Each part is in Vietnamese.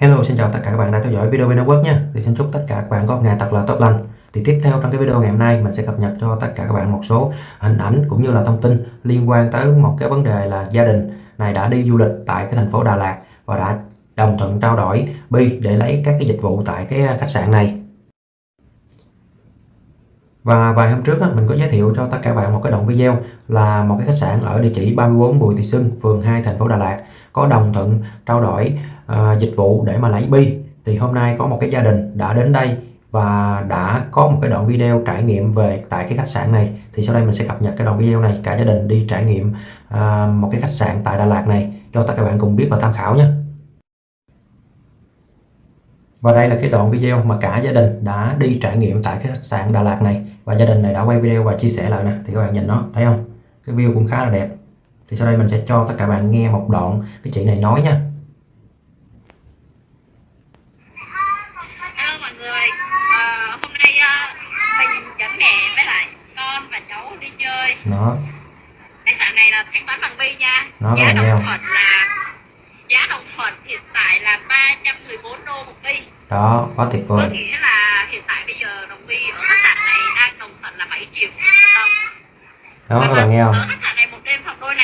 Hello xin chào tất cả các bạn đã theo dõi video bên Network nha. Thì xin chúc tất cả các bạn có một ngày thật là tốt lành. Thì tiếp theo trong cái video ngày hôm nay mình sẽ cập nhật cho tất cả các bạn một số hình ảnh cũng như là thông tin liên quan tới một cái vấn đề là gia đình này đã đi du lịch tại cái thành phố Đà Lạt và đã đồng thuận trao đổi bi để lấy các cái dịch vụ tại cái à, khách sạn này. Và vài hôm trước mình có giới thiệu cho tất cả các bạn một cái đoạn video là một cái khách sạn ở địa chỉ 34 Bùi Thị Xuân, phường 2 thành phố Đà Lạt có đồng thuận trao đổi uh, dịch vụ để mà lấy bi. Thì hôm nay có một cái gia đình đã đến đây và đã có một cái đoạn video trải nghiệm về tại cái khách sạn này. Thì sau đây mình sẽ cập nhật cái đoạn video này cả gia đình đi trải nghiệm uh, một cái khách sạn tại Đà Lạt này cho tất cả các bạn cùng biết và tham khảo nhé. Và đây là cái đoạn video mà cả gia đình đã đi trải nghiệm tại cái khách sạn Đà Lạt này và gia đình này đã quay video và chia sẻ lại nè thì các bạn nhìn nó thấy không cái view cũng khá là đẹp thì sau đây mình sẽ cho tất cả bạn nghe một đoạn cái chị này nói nha. Hello mọi người. À, hôm nay uh, mình dẫn mẹ với lại con và cháu đi chơi. Nó khách sạn này là thanh toán bằng bi nha. Nó giá đồng thuận là giá đồng thuận hiện tại là 314 đô một bi đó quá tuyệt có vời nghĩa là hiện tại bây giờ đồng bi ở khách sạn này đang đồng thuận là 7 triệu đồng. Đó các bạn nghe không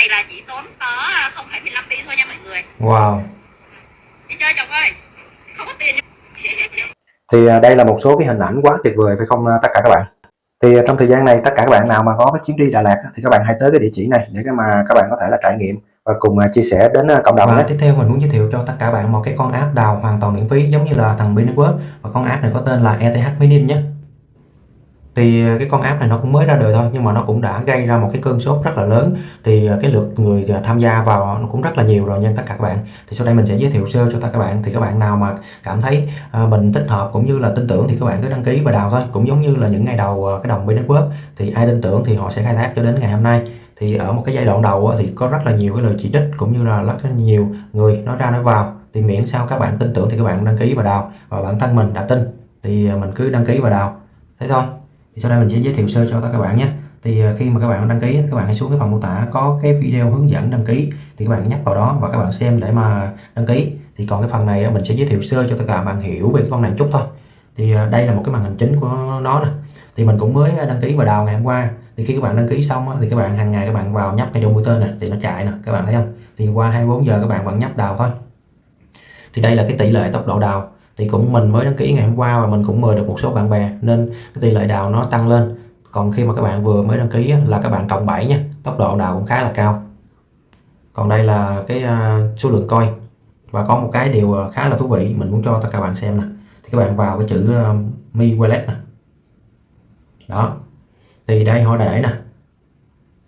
này là chỉ tốn có 0,15 tỷ thôi nha mọi người. Wow. Đi chơi chồng ơi không có tiền. Thì à, đây là một số cái hình ảnh quá tuyệt vời phải không à, tất cả các bạn? Thì à, trong thời gian này tất cả các bạn nào mà có cái chuyến đi Đà Lạt thì các bạn hãy tới cái địa chỉ này để cái mà các bạn có thể là trải nghiệm và cùng à, chia sẻ đến à, cộng đồng và nhé. tiếp theo mình muốn giới thiệu cho tất cả bạn một cái con app đào hoàn toàn miễn phí giống như là thằng Bin Network và con app này có tên là ETH Minim nhé thì à, cái con app này nó cũng mới ra đời thôi, nhưng mà nó cũng đã gây ra một cái cơn sốt rất là lớn. Thì à, cái lượt người à, tham gia vào nó cũng rất là nhiều rồi nha tất cả các bạn. Thì sau đây mình sẽ giới thiệu sơ cho tất cả các bạn. Thì các bạn nào mà cảm thấy mình thích hợp cũng như là tin tưởng thì các bạn cứ đăng ký và đào thôi. Cũng giống như là những ngày đầu cái đồng bên Network, thì ai tin tưởng thì họ sẽ khai thác cho đến ngày hôm nay. Thì ở một cái giai đoạn đầu thì có rất là nhiều cái lời chỉ trích cũng như là rất là nhiều người nói ra nói vào. Thì miễn sao các bạn tin tưởng thì các bạn đăng ký và đào. Và bản thân mình đã tin, thì mình cứ đăng ký và đào. Thế thôi thì sau đây mình sẽ giới thiệu sơ cho tất cả các bạn nhé thì khi mà các bạn đăng ký các bạn hãy xuống cái phần mô tả có cái video hướng dẫn đăng ký thì các bạn nhấp vào đó và các bạn xem để mà đăng ký thì còn cái phần này mình sẽ giới thiệu sơ cho tất cả các bạn hiểu về cái con này chút thôi thì đây là một cái màn hình chính của nó nè thì mình cũng mới đăng ký vào đào ngày hôm qua thì khi các bạn đăng ký xong thì các bạn hàng ngày các bạn vào nhấp ngay chỗ mũi tên này thì nó chạy nè các bạn thấy không thì qua 24 giờ các bạn vẫn nhấp đào thôi thì đây là cái tỷ lệ tốc độ đào thì cũng mình mới đăng ký ngày hôm qua và mình cũng mời được một số bạn bè, nên cái tỷ lệ đào nó tăng lên. Còn khi mà các bạn vừa mới đăng ký là các bạn cộng 7 nha, tốc độ đào cũng khá là cao. Còn đây là cái à, số lượng coi. Và có một cái điều à, khá là thú vị mình muốn cho tất cả bạn xem nè. Thì các bạn vào cái chữ à, mi wallet nè. Đó. Thì đây họ để nè.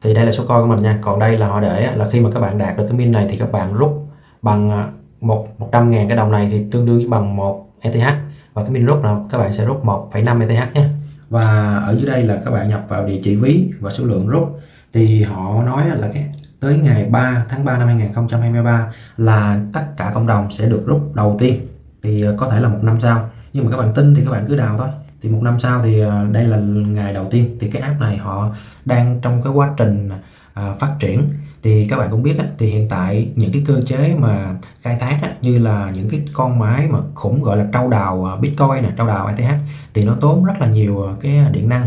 Thì đây là số coi của mình nha. Còn đây là họ để là khi mà các bạn đạt được cái min này thì các bạn rút bằng một 100 ngàn cái đồng này thì tương đương với bằng một ETH và cái min rút là các bạn sẽ rút 1,5 ETH nhé. Và ở dưới đây là các bạn nhập vào địa chỉ ví và số lượng rút. Thì họ nói là cái tới ngày 3 tháng 3 năm 2023 là tất cả cộng đồng sẽ được rút đầu tiên. Thì ờ, có thể là một năm sau. Nhưng mà các bạn tin thì các bạn cứ đào thôi. Thì một năm sau thì ờ, đây là ngày đầu tiên. Thì cái app này họ đang trong cái quá trình ờ, phát triển thì các bạn cũng biết á, thì hiện tại những cái cơ chế mà khai thác á, như là những cái con máy mà khủng gọi là trâu đào à, Bitcoin này trâu đào ETH thì nó tốn rất là nhiều à, cái à, điện năng.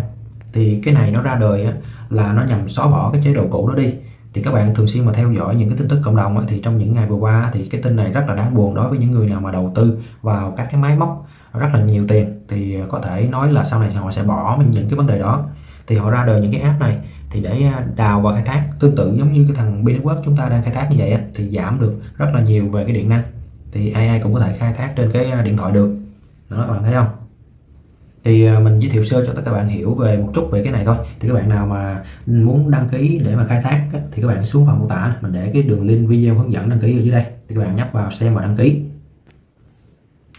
Thì cái này nó ra đời á, là nó nhằm xóa bỏ cái chế độ cũ đó đi. Thì các bạn thường xuyên mà theo dõi những cái tin tức cộng đồng á, thì trong những ngày vừa qua thì cái tin này rất là đáng buồn đối với những người nào mà đầu tư vào các cái máy móc rất là nhiều tiền. Thì có thể nói là sau này họ sẽ bỏ những cái vấn đề đó thì họ ra đời những cái app này thì để à, đào và khai thác. Tương tự giống như cái thằng Bitwork chúng ta đang khai thác như vậy thì giảm được rất là nhiều về cái điện năng. Thì ai ai cũng có thể khai thác trên cái à, điện thoại được. Đó, các bạn thấy không? Thì à, mình giới thiệu sơ cho tất cả bạn hiểu về một chút về cái này thôi. Thì các bạn nào mà muốn đăng ký để mà khai thác thì các bạn xuống phần mô tả mình để cái đường link video hướng dẫn đăng ký ở dưới đây. Thì các bạn nhấp vào xem và đăng ký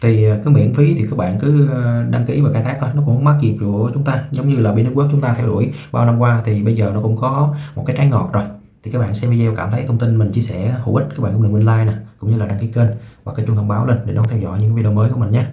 thì ờ, cứ miễn phí thì các bạn cứ ờ, đăng ký và khai thác thôi, nó cũng không mắc gì của chúng ta. Giống như là bên Network chúng ta theo đuổi bao năm qua thì bây giờ nó cũng có một cái trái ngọt rồi. Thì các bạn xem video cảm thấy thông tin mình chia sẻ hữu ích, các bạn cũng đừng quên like nè, cũng như là đăng ký kênh và cái chuông thông báo lên để đón theo dõi những video mới của mình nhé.